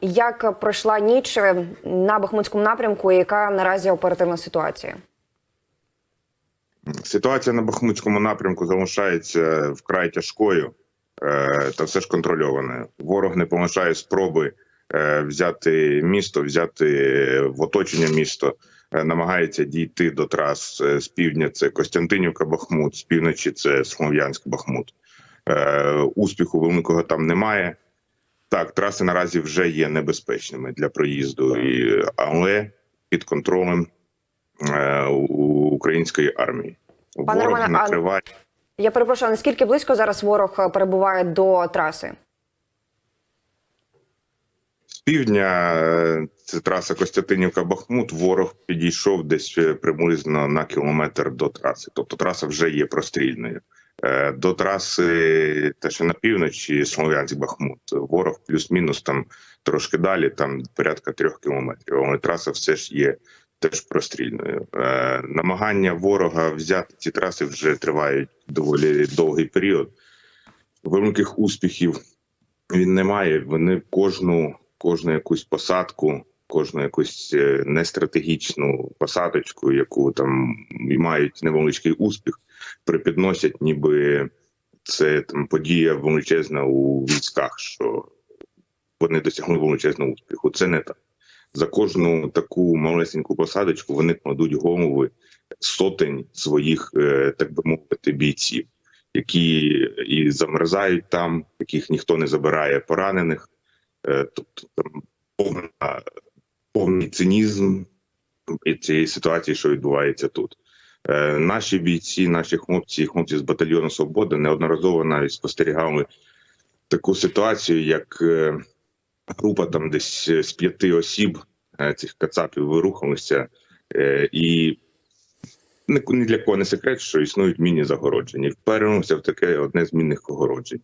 Як пройшла ніч на Бахмутському напрямку? Яка наразі оперативна ситуація? Ситуація на Бахмутському напрямку залишається вкрай тяжкою е, та все ж контрольованою. Ворог не полишає спроби е, взяти місто, взяти в оточення місто, е, намагається дійти до трас е, з півдня. Це Костянтинівка, Бахмут, з півночі це Слов'янськ, Бахмут. Е, Успіху великого там немає. Так, траси наразі вже є небезпечними для проїзду, і, але під контролем е, української армії. Пане Ворог Романе, а- Я перепрошую, наскільки близько зараз ворог перебуває до траси? З півдня е, це траса Костянтинівка-Бахмут. Ворог підійшов десь е, приблизно на кілометр до траси. Тобто траса вже є прострільною. Е, До траси, те, що на півночі, Слов'янськ-Бахмут, ворог плюс-мінус там трошки далі, там порядка трьох кілометрів. Але траса все ж є теж прострільною. Е, Намагання ворога взяти ці траси вже тривають доволі довгий період. Великих успіхів він не має. Вони кожну, кожну якусь посадку, кожну якусь е, нестратегічну посадочку, яку там мають невеличкий успіх, припідносять, ніби це там подія величезна у військах, що вони досягли величезного успіху. Це не так. За кожну таку малесеньку посадочку вони кладуть голови сотень своїх, е, так би мовити, бійців які і замерзають там, яких ніхто не забирає поранених. Е, Тобто там повна, повний цинізм цієї ситуації, що відбувається тут. Е, Наші бійці, наші хлопці, хлопці з батальйону Свобода неодноразово навіть спостерігали таку ситуацію, як е, група там десь з п'яти осіб е, цих кацапів вирухалися, е, і ні для кого не секрет, що існують міні загородження. І в таке одне з мінних огороджень.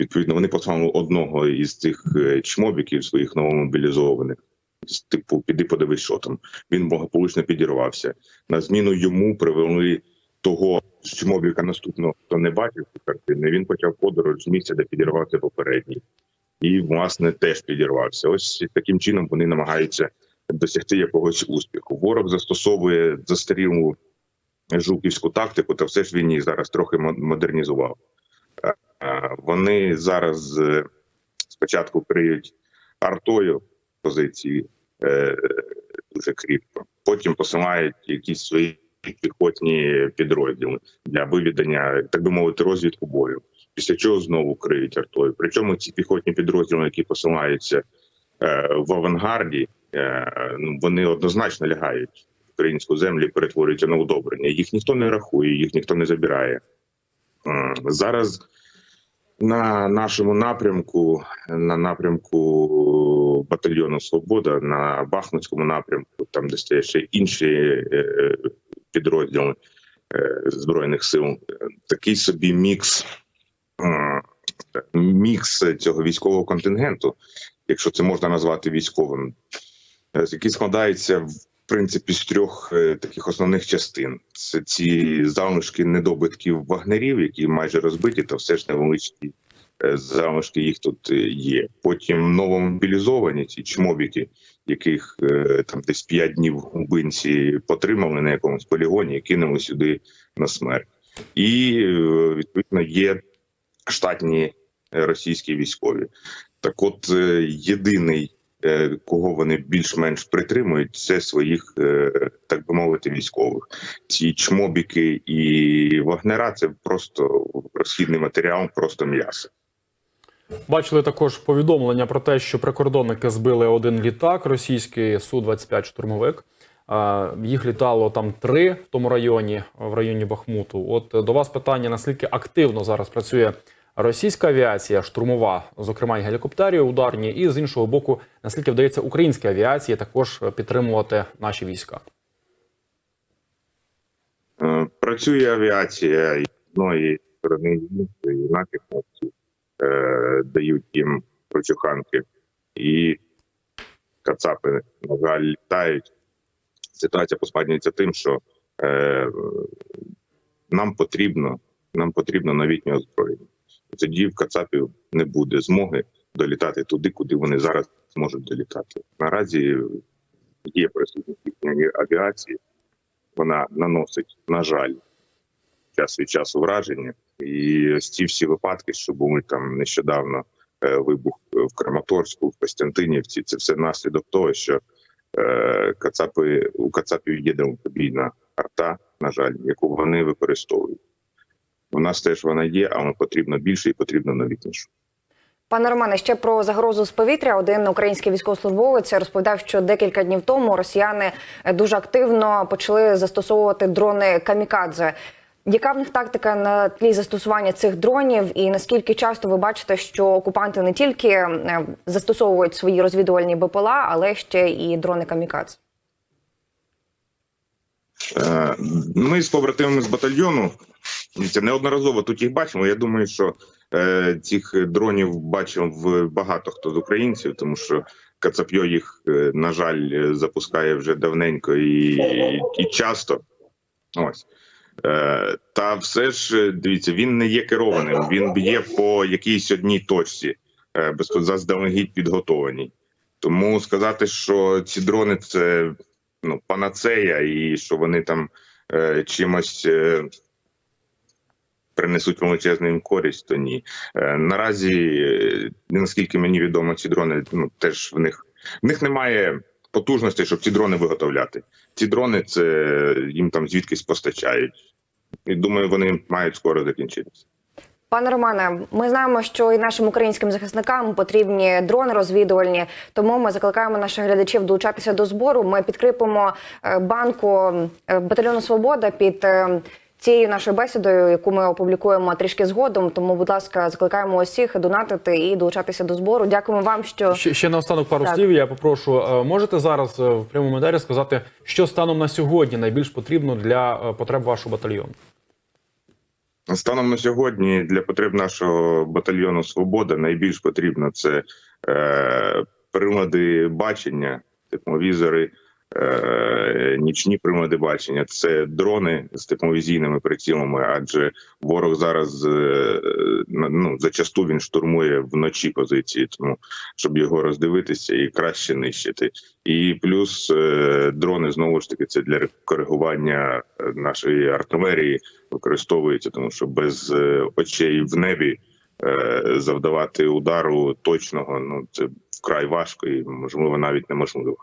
Відповідно, вони послали одного із цих е, чмобіків своїх новомобілізованих. Типу, піди подивись, що там. Він благополучно підірвався. На зміну йому привели того чмобіка наступного, хто не бачив ці картини. Він почав подорож з місця, де підірвався попередній. І, власне, теж підірвався. Ось таким чином вони намагаються досягти якогось успіху. Ворог застосовує застарілу жуківську тактику, та все ж він її зараз трохи мо- модернізував. Е, е, Вони зараз е, спочатку криють артою позиції е, дуже кріпко, потім посилають якісь свої піхотні підрозділи для виведення, так би мовити, розвідку бою. Після чого знову криють артою. Причому ці піхотні підрозділи, які посилаються е, в авангарді, е, ну, вони однозначно лягають українську землю перетворюються на удобрення. Їх ніхто не рахує, їх ніхто не забирає. Зараз на нашому напрямку, на напрямку батальйону Свобода, на Бахмутському напрямку, там де стоять ще інші е, підрозділи е, збройних сил, е, такий собі мікс. Мікс цього військового контингенту, якщо це можна назвати військовим, е, який складається принципі з трьох е, таких основних частин: це ці залишки недобитків вагнерів, які майже розбиті, та все ж невеличкі е, залишки їх тут е, є. Потім новомобілізовані ці чмобіки, яких там десь п'ять днів губинці потримали на якомусь полігоні і кинули сюди на смерть. І відповідно є штатні російські військові. Так, от єдиний кого вони більш-менш притримують, це своїх, е, так би мовити, військових. Ці чмобіки і вагнера це просто розхідний матеріал, просто м'ясо. Бачили також повідомлення про те, що прикордонники збили один літак, російський су 25 штурмовик. Е, Їх літало там три в тому районі, в районі Бахмуту. От е, до вас питання: наскільки активно зараз працює російська авіація, штурмова, зокрема і гелікоптерів ударні, і з іншого боку, наскільки вдається українській авіації також підтримувати наші війська? Е, Працює авіація і одної і наші хлопці е, дають їм прочуханки, і кацапи, на жаль, літають. Ситуація поскладнюється тим, що е, нам потрібно, нам потрібно новітнє озброєння. Тоді в кацапів не буде змоги долітати туди, куди вони зараз можуть долітати. Наразі є присутність їхньої авіації. Вона наносить, на жаль, час від часу враження. І ось ці всі випадки, що були там нещодавно е, вибух в Краматорську, в Костянтинівці, це все наслідок того, що е, Кацапи у Кацапів є далекобійна арта, на жаль, яку вони використовують. У нас теж вона є, але потрібно більше і потрібно новітніше. Пане Романе, ще про загрозу з повітря. Один український військовослужбовець розповідав, що декілька днів тому росіяни дуже активно почали застосовувати дрони камікадзе. Яка в них тактика на тлі застосування цих дронів, і наскільки часто ви бачите, що окупанти не тільки е, застосовують свої розвідувальні БПЛА, але ще і дрони камікадзе? Е, Ми з побратимами з батальйону дивіться, неодноразово тут їх бачимо. Я думаю, що е, цих дронів бачив багато хто з українців, тому що Кацапьо їх, е, на жаль, е, запускає вже давненько і, і часто. Ось. Е, Та все ж дивіться, він не є керованим. Він б'є по якійсь одній точці, заздалегідь підготованій. Тому сказати, що ці дрони це ну, панацея, і що вони там е, чимось е, принесуть величезну їм користь, то ні. Е, наразі, е, наскільки мені відомо, ці дрони ну, теж в них в них немає потужностей, щоб ці дрони виготовляти. Ці дрони це їм там звідкись постачають. І думаю, вони мають скоро закінчитися. Пане Романе, ми знаємо, що і нашим українським захисникам потрібні дрони розвідувальні. Тому ми закликаємо наших глядачів долучатися до збору. Ми підкріпимо е, банку батальйону Свобода під цією нашою бесідою, яку ми опублікуємо трішки згодом. Тому, будь ласка, закликаємо усіх донатити і долучатися до збору. Дякуємо вам, що Ще, ще наостанок пару Так. слів. Я попрошу. Е, Можете зараз е, в прямому етері сказати, що станом на сьогодні найбільш потрібно для е, потреб вашого батальйону? Станом на сьогодні для потреб нашого батальйону Свобода найбільш потрібно це е, прилади бачення, тепловізори, е, нічні прилади бачення, це дрони з тепловізійними прицілами, адже ворог зараз е, ну, зачасту він штурмує вночі позиції, тому щоб його роздивитися і краще нищити. І плюс е, дрони знову ж таки це для коригування е, нашої артилерії використовується, тому що без очей в небі завдавати удару точного ну це вкрай важко і можливо навіть неможливо.